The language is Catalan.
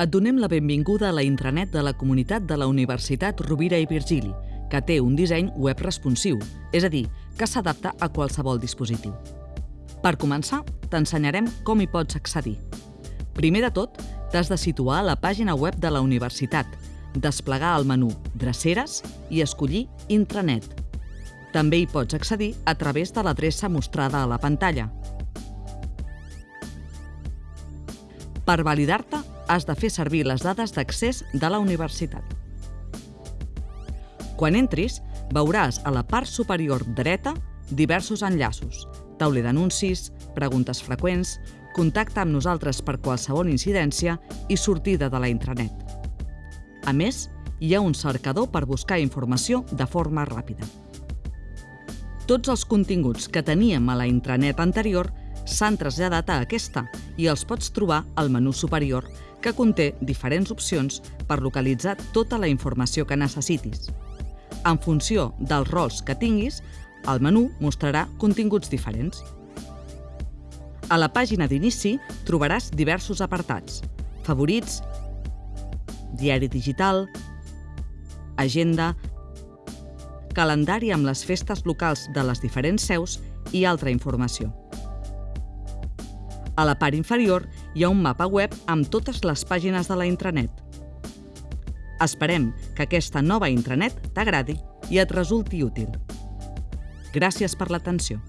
Et donem la benvinguda a la intranet de la comunitat de la Universitat Rovira i Virgili, que té un disseny web responsiu, és a dir, que s'adapta a qualsevol dispositiu. Per començar, t'ensenyarem com hi pots accedir. Primer de tot, t'has de situar a la pàgina web de la universitat, desplegar el menú Dreceres i escollir Intranet. També hi pots accedir a través de l'adreça mostrada a la pantalla. Per validar-te, has de fer servir les dades d'accés de la universitat. Quan entris, veuràs a la part superior dreta diversos enllaços, tauler d'anuncis, preguntes freqüents, contacte amb nosaltres per qualsevol incidència i sortida de la intranet. A més, hi ha un cercador per buscar informació de forma ràpida. Tots els continguts que teníem a la intranet anterior s'han traslladat a aquesta i els pots trobar al menú superior, que conté diferents opcions per localitzar tota la informació que necessitis. En funció dels rols que tinguis, el menú mostrarà continguts diferents. A la pàgina d'inici trobaràs diversos apartats. Favorits, diari digital, agenda, calendari amb les festes locals de les diferents seus i altra informació. A la part inferior hi ha un mapa web amb totes les pàgines de la intranet. Esperem que aquesta nova intranet t'agradi i et resulti útil. Gràcies per l'atenció.